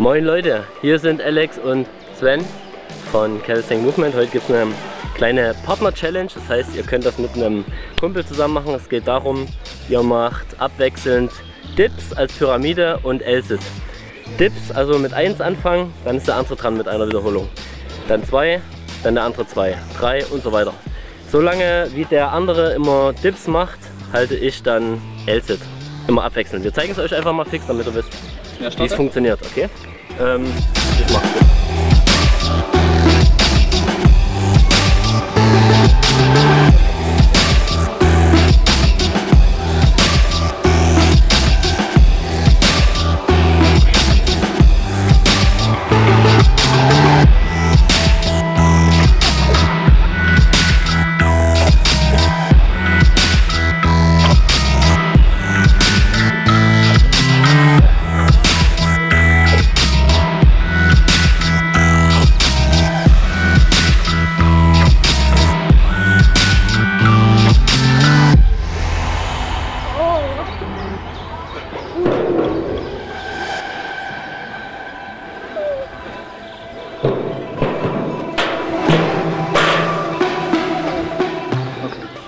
Moin Leute, hier sind Alex und Sven von Calisthenic Movement. Heute gibt es eine kleine Partner-Challenge, das heißt ihr könnt das mit einem Kumpel zusammen machen. Es geht darum, ihr macht abwechselnd Dips als Pyramide und L-Sit. Dips, also mit 1 anfangen, dann ist der andere dran mit einer Wiederholung. Dann 2, dann der andere 2, 3 und so weiter. Solange wie der andere immer Dips macht, halte ich dann L-Sit. Immer abwechselnd. Wir zeigen es euch einfach mal fix, damit ihr wisst, wie es funktioniert. Okay? Ähm, ich mach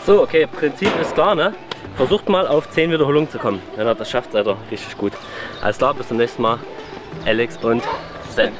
So, okay, Prinzip ist klar, ne? Versucht mal auf 10 Wiederholungen zu kommen. Wenn ihr das schafft, seid ihr richtig gut. Alles klar, bis zum nächsten Mal. Alex und Sven.